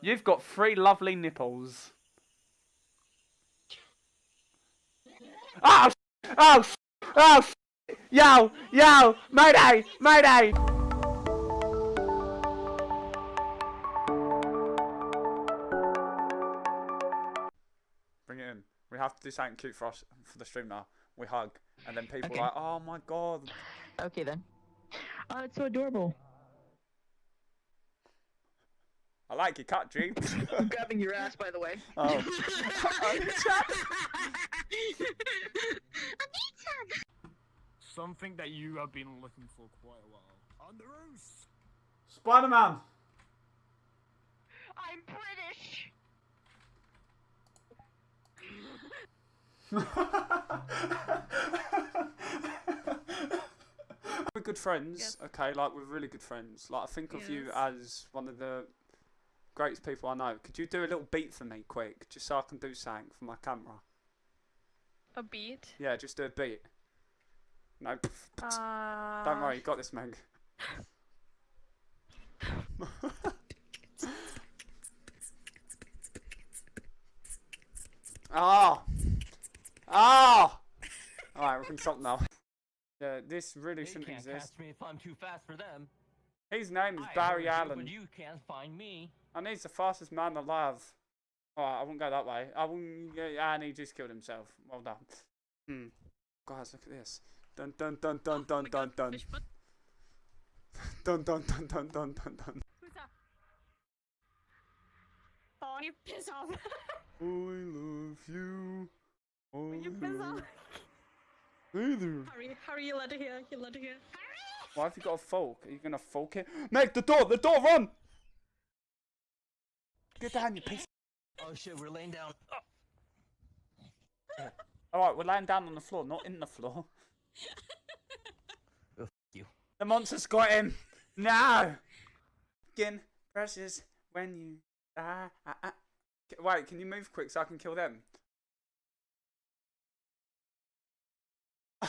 You've got three lovely nipples. Oh, oh, oh, yo, yo, mayday, mayday. Bring it in. We have to do something cute for us for the stream now. We hug, and then people Okay. are like, "Oh my god." Okay then. Oh, it's so adorable. I like your cut, I'm grabbing your ass, by the way. oh. Something that you have been looking for quite a while. On the roof! Spider-Man. I'm British. We're good friends, Yes. okay? Like we're really good friends. Like I think of you as one of the greatest people I know. Could you do a little beat for me, quick, just so I can do something for my camera? A beat. Yeah, just do a beat. No, Uh, don't worry, you got this, Meg. Ah, ah. All right, we can stop now. Yeah, this really They shouldn't can't exist. catch me if I'm too fast for them. His name is I Barry heard you, Allen. But you can't find me. And he's the fastest man alive. Alright, I won't go that way. I won't. Yeah, and he just killed himself. Well done. Hmm. Guys, look at this. Dun dun dun dun oh dun my dun God, dun. Dun dun dun dun dun dun dun. Who's that? Oh, you piss off. I love you. I Will you piss off? Hey there. Hurry, hurry, you let it here, you let it here. Why have you got a fork? Are you gonna fork it? Meg, the door, the door, run! Get down, you piece. Oh shit, we're laying down. Oh, Alright, we're laying down on the floor, not in the floor. oh, you. The monster's got him. No. Skin precious when you die. Ah, ah. Wait, can you move quick so I can kill them?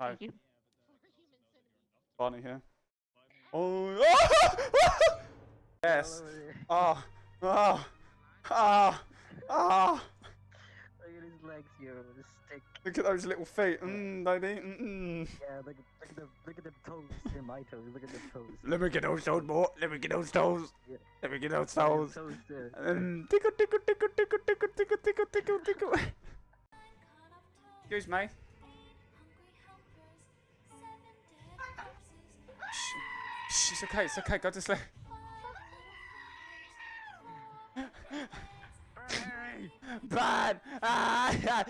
Hi, Thank you. Barney here. Oh. yes. Ah. Ah. Ah. Ah. Look at his legs, yo, the stick. Look at those little feet. Mmm, baby. Mm-mm. Yeah, look at look at the look at the toes. They're my toes. Look at the toes. Let me get those toes, boy. Let me get those toes. Yeah. Let me get those Look at toes. the toes there. Um, tickle, tickle, tickle, tickle, tickle, tickle, tickle, tickle, tickle. Excuse me. It's okay, it's okay, go to sleep. Bad! How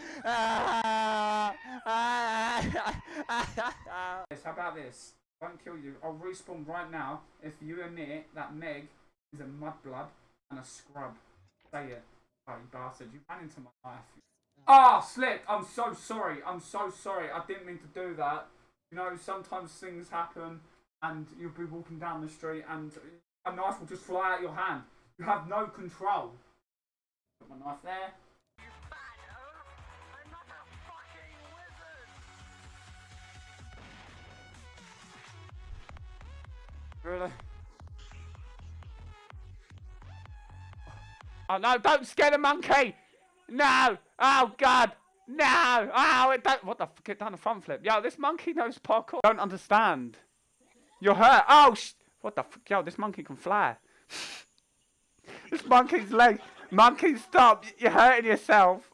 about this? I won't kill you. I'll respawn right now if you admit that Meg is a mudblood and a scrub. Say it. Oh, you bastard. You ran into my life. Ah, Slick, I'm so sorry. I'm so sorry. I didn't mean to do that. You know, sometimes things happen and you'll be walking down the street and a knife will just fly out your hand. You have no control. Put my knife there. Really? Oh no, don't scare the monkey! No! Oh god! No! Oh, it don't, what the fuck? It done a front flip. Yo, this monkey knows parkour. Don't understand. You're hurt. Oh, sh- what the fuck? Yo, this monkey can fly. this monkey's leg. Monkey, stop. You're hurting yourself.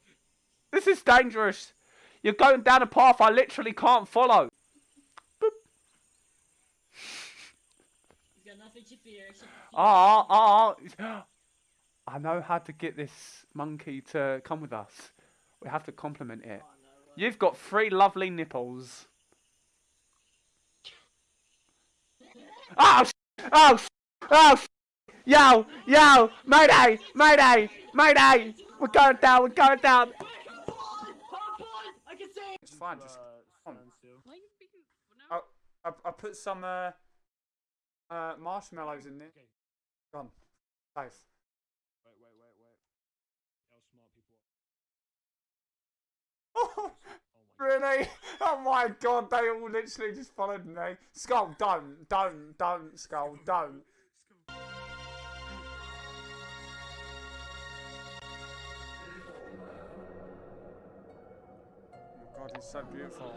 This is dangerous. You're going down a path I literally can't follow. Boop. Ah, ah. I know how to get this monkey to come with us. We have to compliment it. You've got three lovely nipples. Oh, sh- oh, sh- oh, sh- yo, yo, mayday, mayday, mayday. We're going down, we're going down. It's fine, just Uh, on. stand still. Why are you being... No. I, I put some uh, uh, marshmallows in there. Okay. Gone. Safe. Really? Oh my god, they all literally just followed me. Skull, don't, don't, don't, Skull, don't. Oh god, he's so beautiful.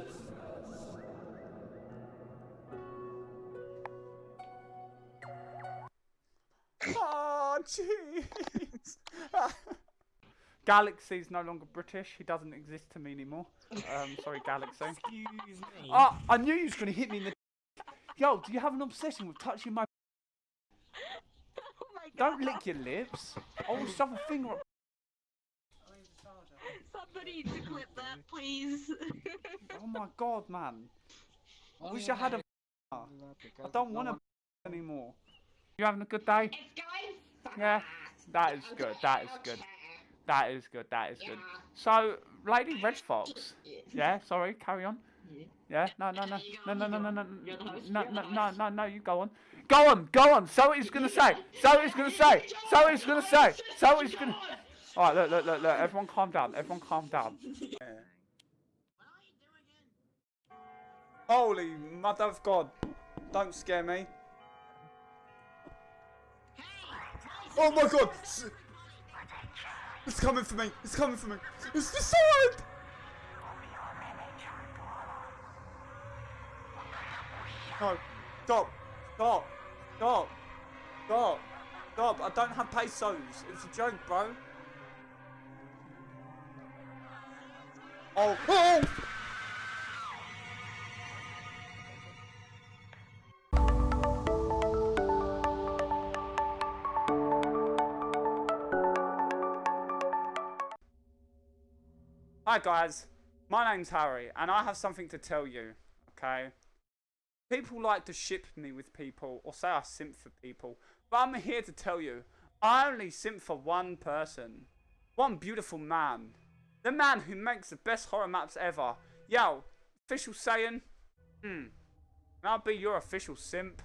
Oh, jeez. Galaxy's no longer British. He doesn't exist to me anymore. Um, sorry, Galaxy. Excuse me. Oh, I knew you was gonna hit me in the. Yo, do you have an obsession with touching my? Oh my god. Don't lick your lips. I will shove a finger up. Somebody to clip that, please. Oh my god, man. I wish I had a. I don't want to anymore. You having a good day? Yeah, that is good. That is good. That is good. That is good. So, Lady Red Fox. Yeah, sorry. Carry on. Yeah. No, no, no, no, no, no, no, no, no, no, no, no, no. You go on. Go on. Go on. So what he's gonna say. So what he's gonna say. So what he's gonna say. So what he's gonna. All right. Look, look, look, look. Everyone, calm down. Everyone, calm down. Holy mother of God! Don't scare me. Oh my God! It's coming for me! It's coming for me! It's the sword! No! Stop! Stop! Stop! Stop! Stop! I don't have pesos! It's a joke, bro! Oh! Oh! Hi guys, my name's Harry, and I have something to tell you, okay? People like to ship me with people, or say I simp for people, but I'm here to tell you, I only simp for one person. One beautiful man. The man who makes the best horror maps ever. Yo, official saying, hmm, I'll be your official simp.